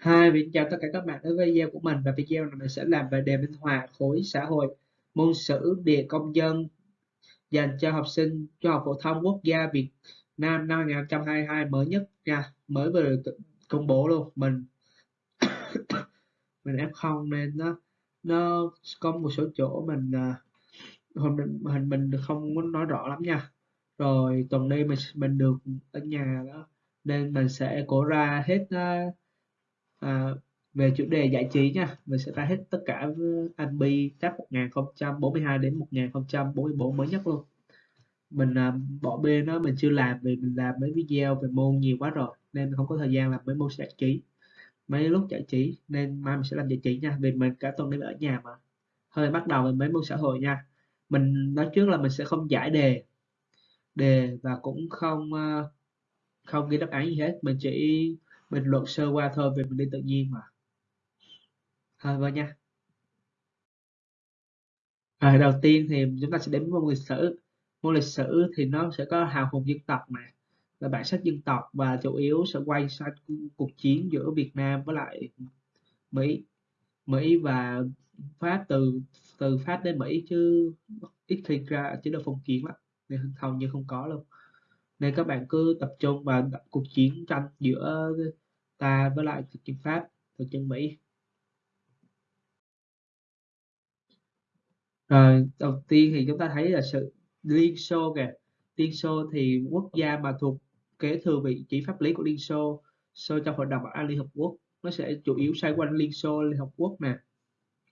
Hi, mình chào tất cả các bạn đến với video của mình. Và video này mình sẽ làm về đề minh họa khối xã hội môn sử địa công dân dành cho học sinh trung học phổ thông quốc gia Việt Nam năm 2022 mới nhất nha. Mới vừa được công bố luôn. Mình mình F0 nên nó nó có một số chỗ mình à, hình mình hình mình không muốn nói rõ lắm nha. Rồi tuần đây mình mình được ở nhà đó nên mình sẽ cố ra hết uh, à, về chủ đề giải trí nha mình sẽ ra hết tất cả anh bi tab 1042 đến 1044 mới nhất luôn. Mình à, bỏ bê nó mình chưa làm vì mình làm mấy video về môn nhiều quá rồi nên không có thời gian làm mấy môn giải trí. Mấy lúc giải trí nên mai mình sẽ làm giải trí nha vì mình cả tuần đi ở nhà mà. Hơi bắt đầu về mấy môn xã hội nha. Mình nói trước là mình sẽ không giải đề. Đề và cũng không à, không ghi đáp án gì hết mình chỉ bình luận sơ qua thôi về mình đi tự nhiên mà. Thôi vâng nha. À, đầu tiên thì chúng ta sẽ đến môn lịch sử. Môn lịch sử thì nó sẽ có hào hùng dân tộc mà là bản sắc dân tộc và chủ yếu sẽ quay sang cuộc chiến giữa Việt Nam với lại Mỹ. Mỹ và Pháp từ từ Pháp đến Mỹ chứ ít khi ra chế độ phong kiến lắm. Nên hầu như không có luôn nên các bạn cứ tập trung vào cuộc chiến tranh giữa ta với lại thực dân Pháp, thực dân Mỹ. Rồi, đầu tiên thì chúng ta thấy là sự Liên Xô kìa. Liên Xô thì quốc gia mà thuộc kế thừa vị trí pháp lý của Liên Xô Xô trong hội đồng bảo an Liên Hợp Quốc, nó sẽ chủ yếu xoay quanh Liên Xô, Liên Hợp Quốc nè.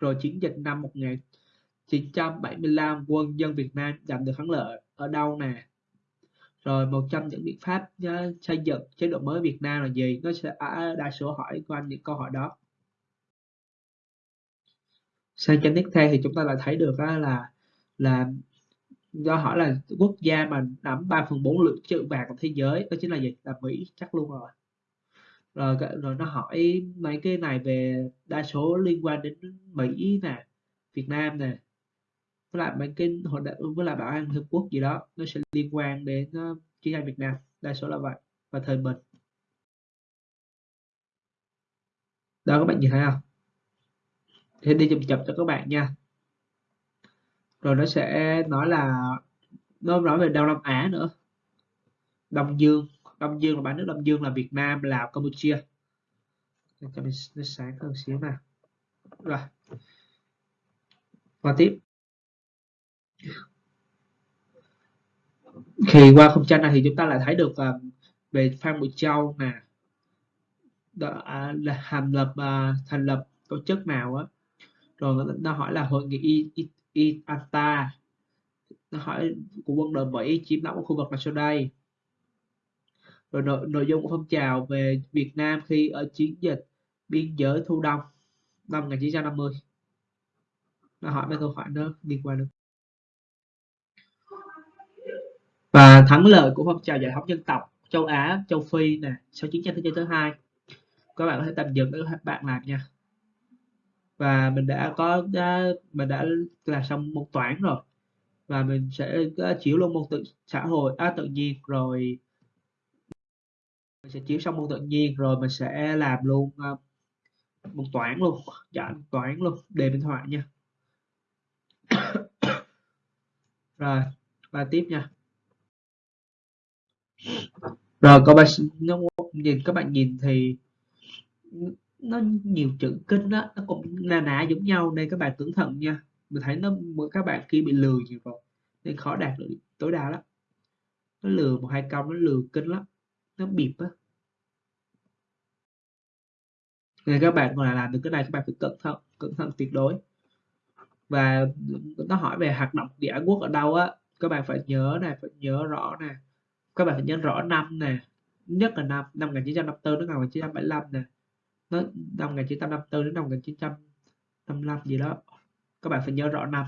Rồi chiến dịch năm 1975 quân dân Việt Nam giành được thắng lợi ở đâu nè? Rồi một trong những biện pháp uh, xây dựng chế độ mới Việt Nam là gì? Nó sẽ à, đa số hỏi quanh những câu hỏi đó. Sang trang tiếp theo thì chúng ta lại thấy được là là do hỏi là quốc gia mà nắm 3 phần 4 lượng trữ vàng của thế giới đó chính là gì? Là Mỹ chắc luôn rồi. Rồi rồi nó hỏi mấy cái này về đa số liên quan đến Mỹ nè Việt Nam nè với lại bản kinh hội với lại bảo an hiệp quốc gì đó nó sẽ liên quan đến uh, chiến tranh Việt Nam. Đa số là vậy và thời bình. Đó các bạn nhìn thấy không? Thế đi chụp chậm cho các bạn nha. Rồi nó sẽ nói là nó nói về Đông Nam Á nữa. Đông Dương Đông Dương là ba nước Đông Dương là Việt Nam Lào Campuchia. Cho mình nó sáng hơn xíu nào. Rồi. Và tiếp khi qua không gian này thì chúng ta lại thấy được uh, về Phan Bội Châu nè đã à, là thành lập à, thành lập tổ chức nào á. Rồi nó hỏi là hội nghị IATA nó hỏi của quân đội Mỹ chiếm đóng khu vực là sau đây. Rồi nội, nội dung của phong trào về Việt Nam khi ở chiến dịch biên giới thu đông năm 1950 nó hỏi mấy câu hỏi nó liên quan đến và thắng lợi của phong trào giải phóng dân tộc châu Á châu Phi nè sau chiến tranh thế giới thứ hai. Các bạn có thể tạm dừng để các bạn làm nha. Và mình đã có đã, mình đã làm xong môn toán rồi. Và mình sẽ à, chiếu luôn môn tự xã hội à, tự nhiên rồi. Mình sẽ chiếu xong môn tự nhiên rồi mình sẽ làm luôn uh, môn toán luôn dạ toán luôn đề minh họa nha. Rồi và tiếp nha rồi các bạn nó nhìn các bạn nhìn thì nó nhiều chữ kinh đó nó cũng na nã giống nhau nên các bạn cẩn thận nha. Mình thấy nó các bạn kia bị lừa nhiều rồi, nên khó đạt được tối đa lắm. Nó lừa một hai câu, nó lừa kinh lắm, nó bịp á. Nên các bạn còn là làm được cái này, các bạn phải cẩn thận cẩn thận tuyệt đối. Và nó hỏi về hoạt động địa quốc ở đâu á, các bạn phải nhớ này phải nhớ rõ nè các bạn phải nhớ rõ năm nè, nhất là năm năm 1954 đến năm 1975 nè. Nó, năm 1954 đến năm 1955 gì đó. Các bạn phải nhớ rõ năm.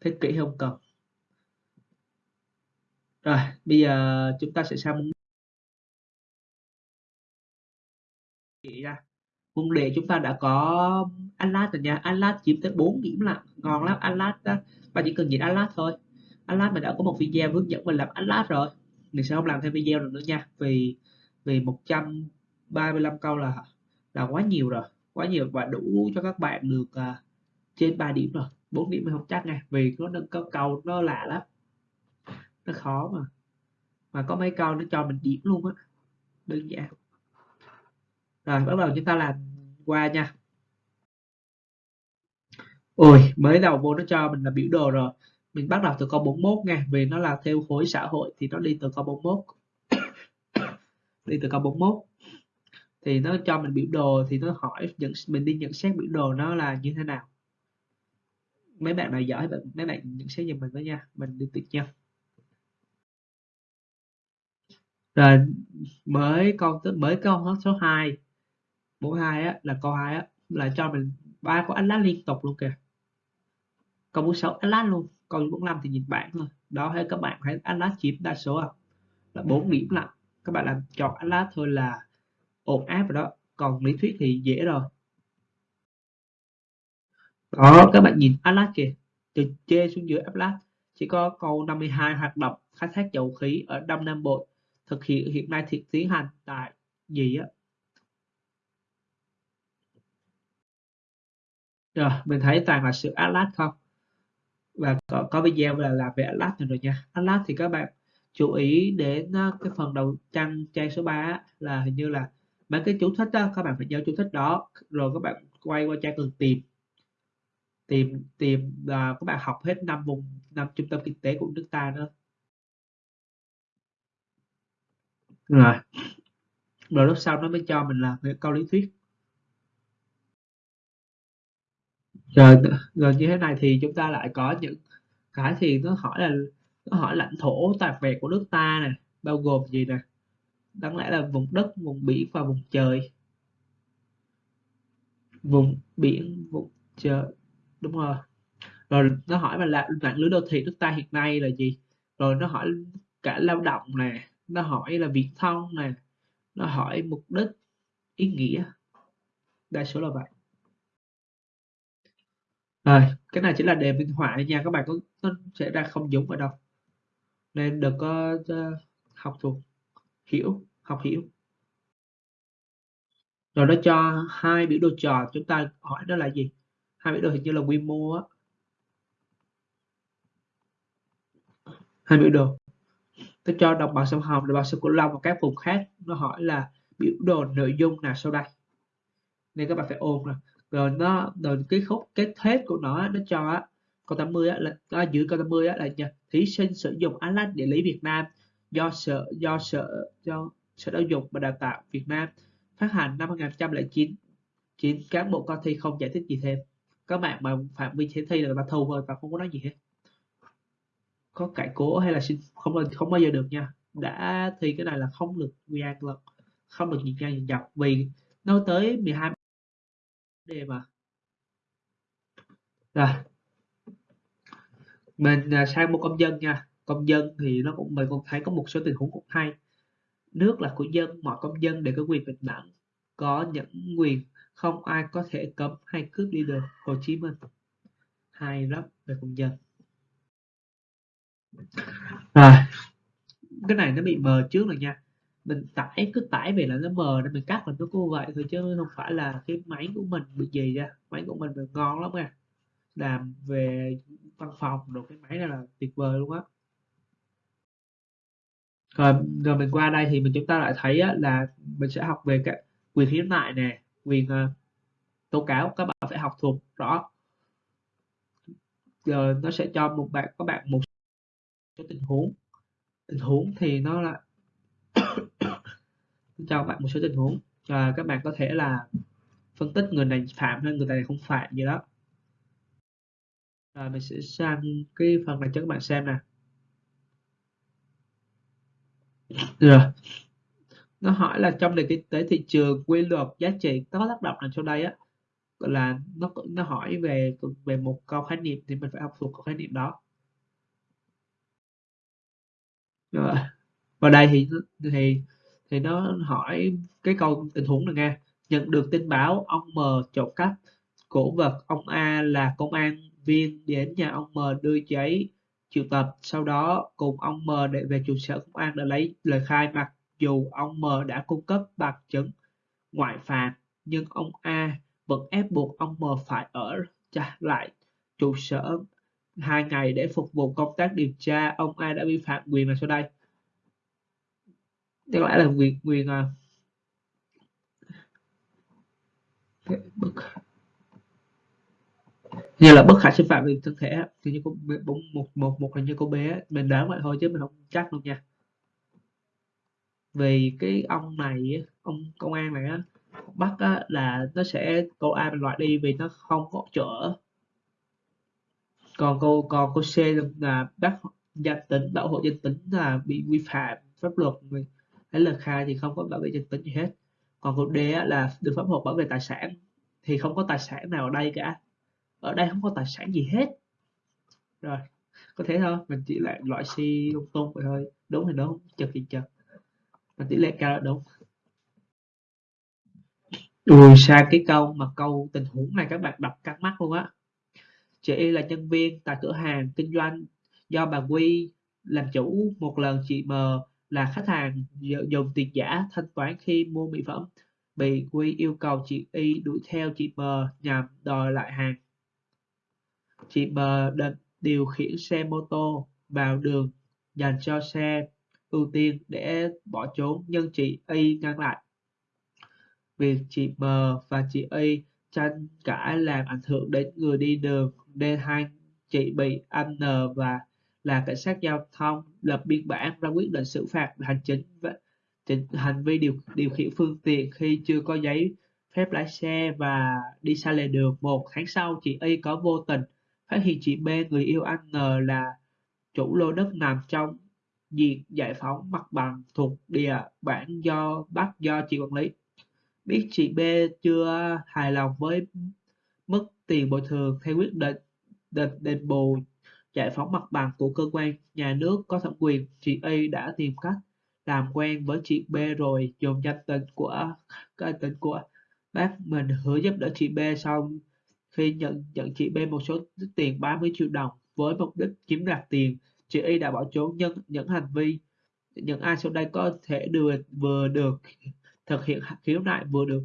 Thế kỷ không cần rồi, bây giờ chúng ta sẽ sang môn ra môn đề chúng ta đã có Atlas rồi nha. Atlas chiếm tới 4 điểm là ngon lắm, Atlas đó. Bạn chỉ cần nhìn Atlas thôi. Atlas mình đã có một video hướng dẫn mình làm Atlas rồi mình sẽ không làm thêm video được nữa nha. Vì vì 135 câu là là quá nhiều rồi. Quá nhiều và đủ cho các bạn được uh, trên 3 điểm rồi. 4 điểm mình không chắc nha. Vì nó nâng có câu nó lạ lắm. Nó khó mà mà có mấy câu nó cho mình điểm luôn á. Đơn giản. Rồi bắt đầu chúng ta làm qua nha. Ôi mới đầu vô nó cho mình là biểu đồ rồi mình bắt đầu từ câu 41 nha, vì nó là theo khối xã hội thì nó đi từ câu 41 đi từ câu 41 thì nó cho mình biểu đồ, thì nó hỏi nhận, mình đi nhận xét biểu đồ nó là như thế nào. Mấy bạn nào giỏi mấy bạn nhận xét giùm mình với nha. Mình đi tiếp nha. Rồi, mới câu mới câu số 2 mẫu 2 á, là câu 2 á, là cho mình ba có ánh lá liên tục luôn kìa. Câu 46 ánh lá luôn câu 45 thì nhìn bảng thôi. Đó hay các bạn ánh lá chiếm đa số à là 4 điểm lận các bạn làm chọn lá thôi là ổn áp rồi đó. Còn lý thuyết thì dễ rồi. Đó các bạn nhìn Atlas kìa. Từ trên xuống dưới Atlas chỉ có câu 52 hoạt động khai thác dầu khí ở Đông Nam Bộ thực hiện hiện nay thì tiến hành tại gì á? Rồi mình thấy toàn là sự Atlas không và có, có video là làm về Atlas rồi nha. Atlas thì các bạn chú ý đến ờ, cái phần đầu trang trang số 3 là hình như là mấy cái chú thích đó các bạn phải nhớ chú thích đó rồi các bạn quay qua trang cần tìm. Tìm tìm là các bạn học hết năm vùng năm trung tâm kinh tế của nước ta nữa. Rồi. Rồi lúc sau nó mới cho mình là cái câu lý thuyết. Rồi rồi như thế này thì chúng ta lại có những cái thì nó hỏi là, nó hỏi lãnh thổ toàn vẹn của nước ta này bao gồm gì nè? Đáng lẽ là vùng đất, vùng biển và vùng trời. Vùng biển, vùng trời, đúng rồi. Rồi nó hỏi mà là mạng lưới đô thị nước ta hiện nay là gì? Rồi nó hỏi cả lao động nè, nó hỏi là viễn thông nè, nó hỏi mục đích, ý nghĩa, đa số là vậy rồi cái này chỉ là đề minh họa nha các bạn có nó sẽ ra không giống ở đâu. Nên đừng có uh, học thuộc hiểu học hiểu. Rồi nó cho hai biểu đồ tròn chúng ta hỏi đó là gì? Hai biểu đồ hình như là quy mô á. Hai biểu đồ. Tôi cho đồng bằng sông Hồng đồng bằng sông Cửu Long và các vùng khác. Nó hỏi là biểu đồ nội dung nào sau đây? Nên các bạn phải ôn rồi rồi nó rồi cái khúc cái hết của nó nó cho câu 80 á, là à, giữ câu 80 á, là thí sinh sử dụng Atlas địa lý Việt Nam do sở do sở do sở giáo dục và đào tạo Việt Nam phát hành năm 2009 chín. Cán bộ coi thi không giải thích gì thêm. Các bạn mà phạm vi thi là người ta thu thôi và không có nói gì hết. Có cải cố hay là xin không không bao giờ được nha. Đã thi cái này là không được gian lần không được nhìn ra nhìn dọc vì nó tới 12 đề mà. Rồi. Mình à, sang một công dân nha. Công dân thì nó cũng, mình cũng thấy có một số tình huống cũng hay. Nước là của dân, mọi công dân đều có quyền bình đẳng, có những quyền không ai có thể cấm hay cướp đi được. Hồ Chí Minh. Hay lắm về công dân. Rồi. Cái này nó bị mờ trước rồi nha mình tải cứ tải về là nó mờ nên mình cắt là nó cô vậy thôi chứ không phải là cái máy của mình bị gì ra máy của mình ngon lắm nha. Làm về văn phòng rồi cái máy này là tuyệt vời luôn á. Rồi, rồi mình qua đây thì mình chúng ta lại thấy á, là mình sẽ học về cái quyền khiếu nại nè quyền uh, tố cáo các bạn phải học thuộc rõ. Giờ nó sẽ cho một bạn các bạn một số tình huống. Tình huống thì nó là cho bạn một số tình huống. À, các bạn có thể là phân tích người này phạm hay người này không phạm gì đó. Rồi mình sẽ sang cái phần này cho các bạn xem nè. Rồi. Nó hỏi là trong nền kinh tế thị trường quy luật giá trị có tác động nào trong đây á? Là nó nó hỏi về về một câu khái niệm thì mình phải học thuộc câu khái niệm đó. Rồi. Và đây thì thì thì nó hỏi cái câu tình huống này nghe nhận được tin báo, ông M trộm cắp cổ vật ông A là công an viên đến nhà ông M đưa giấy triệu tập sau đó, cùng ông M để về trụ sở công an để lấy lời khai mặc dù ông M đã cung cấp bằng chứng ngoại phạm, nhưng ông A vẫn ép buộc ông M phải ở lại trụ sở hai ngày để phục vụ công tác điều tra. Ông A đã vi phạm quyền nào sau đây? Tức lẽ là quyền quyền à, như là bất khả xâm phạm về thân thể thì như có bốn một một một là như cô bé mình đoán vậy thôi chứ mình không chắc luôn nha. Vì cái ông này ông công an này á bắt á, là nó sẽ cô A mình loại đi vì nó không có chở còn cô còn cô C là bắt danh tính bảo hộ danh tính là bị vi phạm pháp luật lấy lời khai thì không có bảo vệ danh tính gì hết. Còn cô D là được pháp luật bảo vệ tài sản thì không có tài sản nào ở đây cả. Ở đây không có tài sản gì hết. Rồi, có thế thôi. Mình chỉ lại loại C lung tung vậy thôi. Đúng thì đúng, chật thì chật. Mình tỷ lệ cao là đúng. Lùi xa cái câu mà câu tình huống này các bạn đọc cắt mắt luôn á. Chị Y là nhân viên tại cửa hàng kinh doanh do bà Quy làm chủ. Một lần chị M là khách hàng dùng tiền giả thanh toán khi mua mỹ phẩm bị Quy yêu cầu chị Y đuổi theo chị M nhằm đòi lại hàng. Chị M định điều khiển xe mô tô vào đường dành cho xe ưu tiên để bỏ trốn, nhưng chị Y ngăn lại. Việc chị M và chị Y tranh cãi làm ảnh hưởng đến người đi đường, nên hai chị bị anh N và là cảnh sát giao thông lập biên bản ra quyết định xử phạt hành chính và hành vi điều điều khiển phương tiện khi chưa có giấy phép lái xe và đi sai lề đường một tháng sau, chị Y có vô tình phát hiện chị B, người yêu anh N, là chủ lô đất nằm trong diện giải phóng mặt bằng thuộc địa bản do bắt do chị quản lý. Biết chị B chưa hài lòng với mức tiền bồi thường theo quyết định định đền bù giải phóng mặt bằng của cơ quan nhà nước có thẩm quyền, chị A đã tìm cách làm quen với chị B rồi dùng danh tính của cái tính của bác mình hứa giúp đỡ chị B xong khi nhận nhận chị B một số tiền 30 triệu đồng với mục đích chiếm đoạt tiền chị Y đã bỏ trốn. Nhưng những hành vi những ai sau đây có thể được vừa được thực hiện khiếu nại vừa được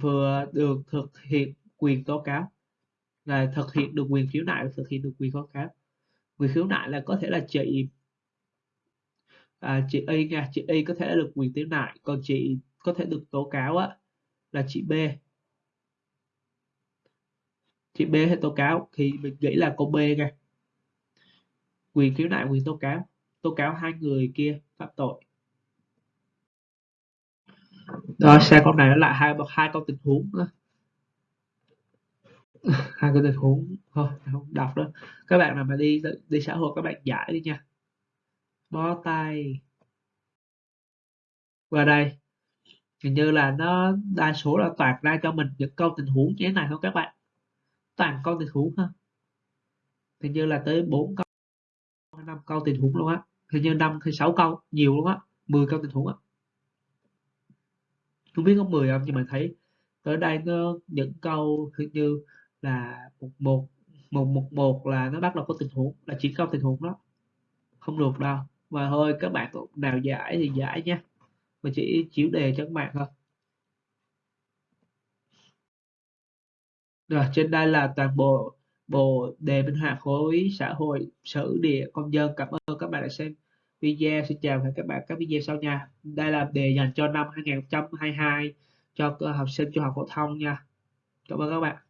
vừa được thực hiện quyền tố cáo là thực hiện được quyền khiếu nại và thực hiện được quyền kháng. cáo quyền khiếu nại là có thể là chị à, chị Y nha chị Y có thể được quyền khiếu nại còn chị có thể được tố cáo á là chị B. Chị B hay tố cáo thì mình nghĩ là cô B nha. Quyền khiếu nại quyền tố cáo tố cáo hai người kia phạm tội. Đó xe con này nó lại hai hai con tình huống nữa hai câu tình huống thôi không đọc đó các bạn nào mà đi đi xã hội, các bạn giải đi nha. Bó tay. Qua đây. Hình như là nó, đa số là toàn ra cho mình những câu tình huống như thế này thôi các bạn? Toàn câu tình huống ha. Hình như là tới 4 câu năm câu tình huống luôn á. Hình như năm hay sáu câu nhiều luôn á. 10 câu tình huống á. Không biết có 10 không, nhưng mà thấy tới đây nó, những câu hình như là một một một một một là nó bắt đầu có tình huống, là chỉ không tình huống đó. Không được đâu. Và thôi, các bạn nào giải thì giải nha mà chỉ chiếu đề cho các bạn thôi. Rồi, trên đây là toàn bộ bộ đề minh họa khối xã hội sử địa, công dân. Cảm ơn các bạn đã xem video. Xin chào và hẹn các bạn các video sau nha. Đây là đề dành cho năm 2022 cho học sinh trung học phổ thông nha. Cảm ơn các bạn.